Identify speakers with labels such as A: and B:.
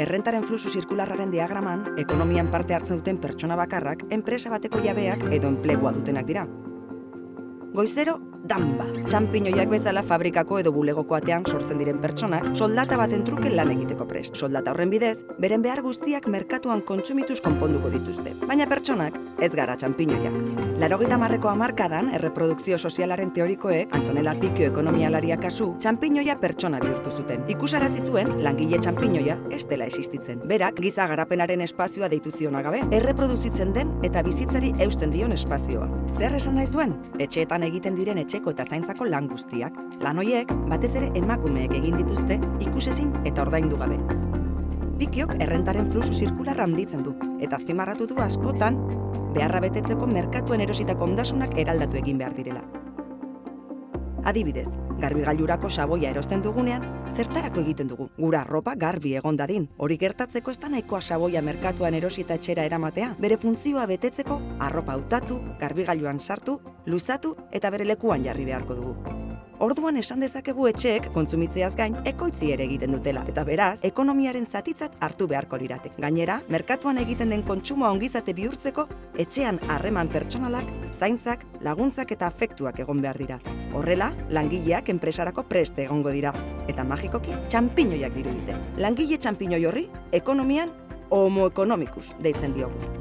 A: Errentaren fluxu zirkularraren diagraman, ekonomian parte hartzen duten pertsona bakarrak, enpresa bateko jabeak edo enplegua dutenak dira. Goizero, damba. Txampiñoiak bezala fabrikako edo bulegoko atean sortzen diren pertsonak soldata baten truke lan egiteko prest. Soldata horren bidez, beren behar guztiak merkatuan kontsumituz konponduko dituzte. Baina pertsonak ez gara txampiñoiak. Larogita marreko amarkadan, erreprodukzio sozialaren teorikoek, Antonella Pikio ekonomialaria kasu, txampiñoia pertsona bihurtu zuten. Ikusarazi zuen, langile txampiñoia ez dela existitzen. Berak, giza garapenaren espazioa deitu ziona gabe, erreproduzitzen den eta bizitzari eusten dion espazioa. Zer esan nahi zuen? Etxeetan egiten diren etxeko eta zaintzako lan guztiak. Lan hoiek, batez ere emakumeek egin dituzte, ikusezin eta ordaindu gabe. Pikiok errentaren fluxu zirkularra handitzen du, eta azpimarratu du askotan, beharra betetzeko merkatuen erositako ondasunak eraldatu egin behar direla. Adibidez, garbigailurako saboia erosten dugunean, zertarako egiten dugu? Gura arropa garbi egon dadin. Hori gertatzeko ez da nahikoa saboia merkatuan erosita etxera eramatea, bere funtzioa betetzeko arropa hautatu, garbigailuan sartu, luzatu eta bere lekuan jarri beharko dugu. Orduan esan dezakegu etxeek kontsumitzeaz gain ekoitzi ere egiten dutela eta beraz ekonomiaren zatitzat hartu beharko lirate. Gainera, merkatuan egiten den kontsumoa ongizate bihurtzeko etxean harreman pertsonalak, zaintzak, laguntzak eta afektuak egon behar dira. Horrela, langileak enpresarako preste egongo dira eta magikoki txampiñoiak dirudite. Langile txampiñoi horri ekonomian homo economicus deitzen diogu.